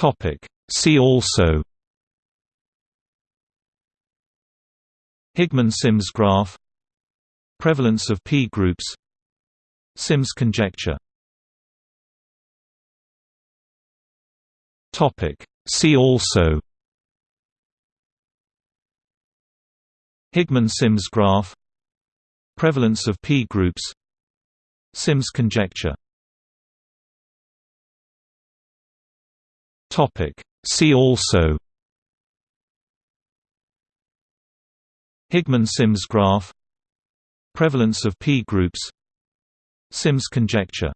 Topic. See also Higman-Sims graph Prevalence of P groups Sims conjecture Topic. See also Higman-Sims graph Prevalence of P groups Sims conjecture Topic. See also. Higman-Sims graph. Prevalence of P groups. Sims conjecture